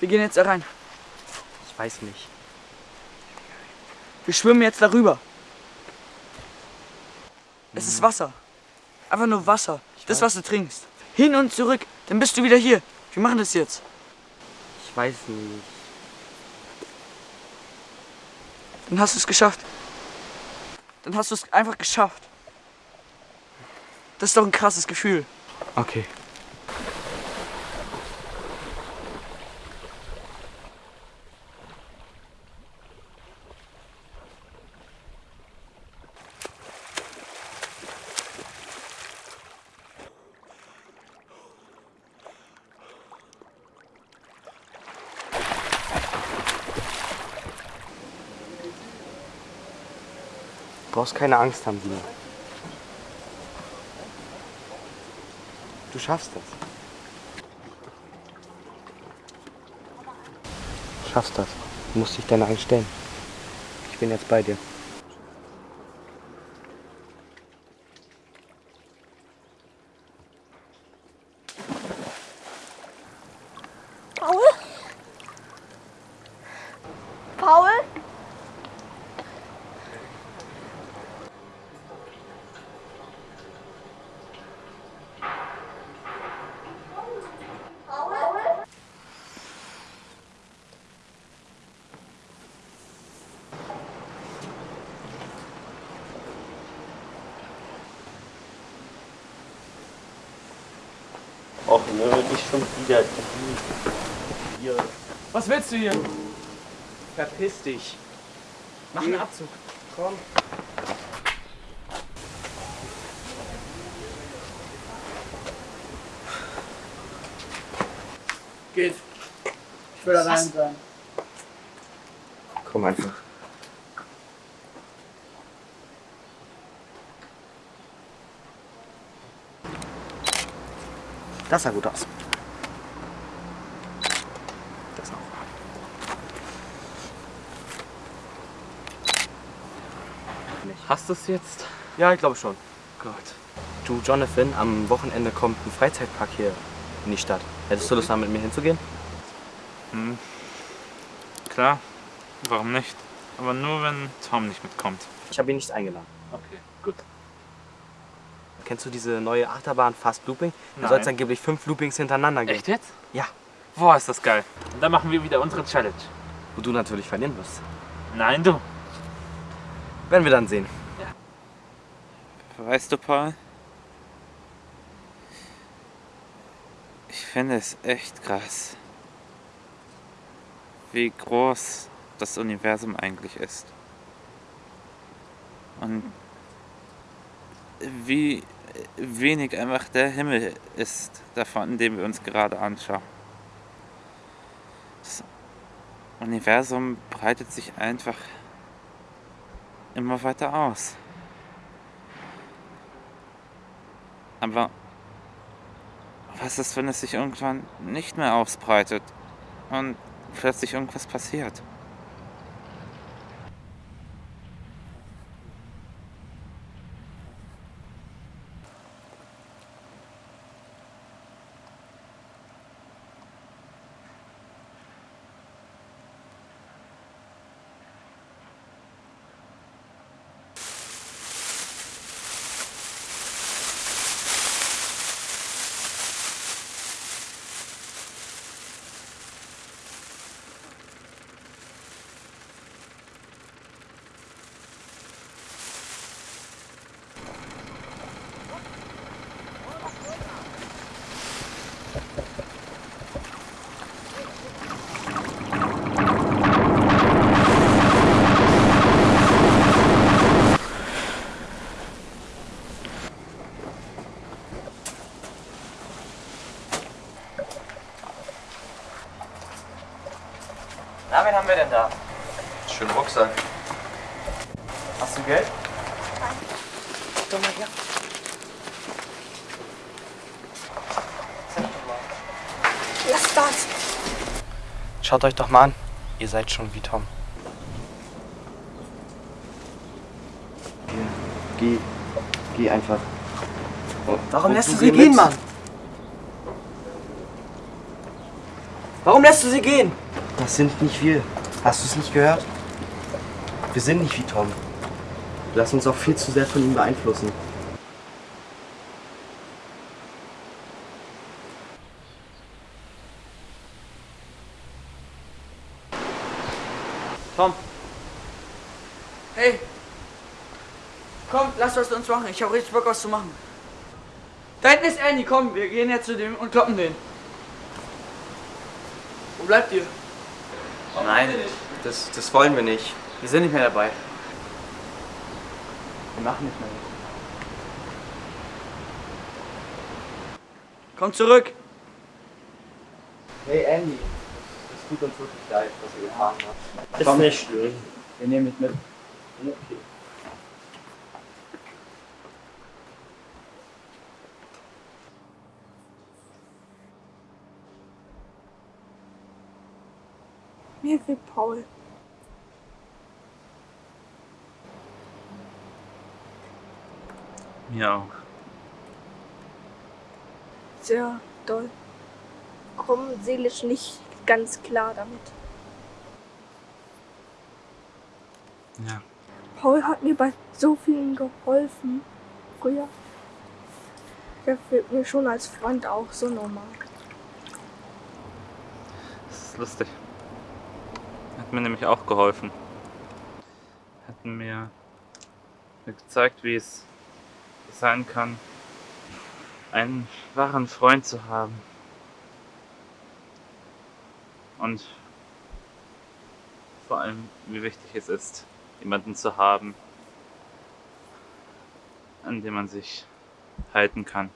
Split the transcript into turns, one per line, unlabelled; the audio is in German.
Wir gehen jetzt da rein.
Ich weiß nicht.
Wir schwimmen jetzt darüber. Es ist Wasser. Einfach nur Wasser. Das, was du trinkst. Hin und zurück. Dann bist du wieder hier. Wir machen das jetzt.
Ich weiß nicht.
Dann hast du es geschafft. Dann hast du es einfach geschafft. Das ist doch ein krasses Gefühl.
Okay. Brauchst keine Angst haben, Dina. Du schaffst das. Du schaffst das. Du musst dich deiner Angst stellen. Ich bin jetzt bei dir.
Och nö, nicht schon wieder. Hier.
Was willst du hier?
Verpiss dich.
Mach einen Abzug.
Komm.
Geht. Ich will allein sein.
Komm einfach. Das sah gut aus. Das auch. Hast du es jetzt?
Ja, ich glaube schon.
Gott. Du, Jonathan, am Wochenende kommt ein Freizeitpark hier in die Stadt. Hättest du Lust, mal mit mir hinzugehen?
Hm. Klar, warum nicht? Aber nur, wenn Tom nicht mitkommt.
Ich habe ihn nicht eingeladen.
Okay, gut.
Kennst du diese neue Achterbahn Fast Looping? Da soll es angeblich fünf Loopings hintereinander geben.
Echt jetzt?
Ja.
Boah, ist das geil. Und dann machen wir wieder unsere Challenge.
Wo du natürlich verlieren wirst.
Nein, du.
Werden wir dann sehen.
Weißt du, Paul? Ich finde es echt krass, wie groß das Universum eigentlich ist. Und wie wenig einfach der Himmel ist davon, den wir uns gerade anschauen. Das Universum breitet sich einfach immer weiter aus. Aber was ist, wenn es sich irgendwann nicht mehr ausbreitet und plötzlich irgendwas passiert?
Na, wen haben wir denn da?
Schönen Rucksack.
Hast du Geld?
Komm mal her.
Lass das.
Schaut euch doch mal an. Ihr seid schon wie Tom. Geh, geh einfach.
Warum
Und
lässt
du
sie
geh
gehen,
mit.
Mann? Warum lässt du sie gehen?
Das sind nicht wir. Hast du es nicht gehört? Wir sind nicht wie Tom. Lassen uns auch viel zu sehr von ihm beeinflussen.
Tom. Hey. Komm, lass was uns machen. Ich habe richtig Bock, was zu machen. Da hinten ist Andy. Komm, wir gehen jetzt zu dem und kloppen den. Wo bleibt ihr?
Nein, das, das wollen wir nicht.
Wir sind nicht mehr dabei.
Wir machen nicht mehr mit.
Komm zurück.
Hey Andy, es tut uns wirklich leid, was ihr getan habt.
Ist nicht schlimm.
Wir nehmen dich mit.
Okay.
Mir fehlt Paul.
Mir auch.
Sehr doll. Komm seelisch nicht ganz klar damit.
Ja.
Paul hat mir bei so vielen geholfen. Früher. Der fehlt mir schon als Freund auch so normal.
Das ist lustig. Hat mir nämlich auch geholfen. Hat mir, mir gezeigt, wie es sein kann, einen wahren Freund zu haben. Und vor allem, wie wichtig es ist, jemanden zu haben, an dem man sich halten kann.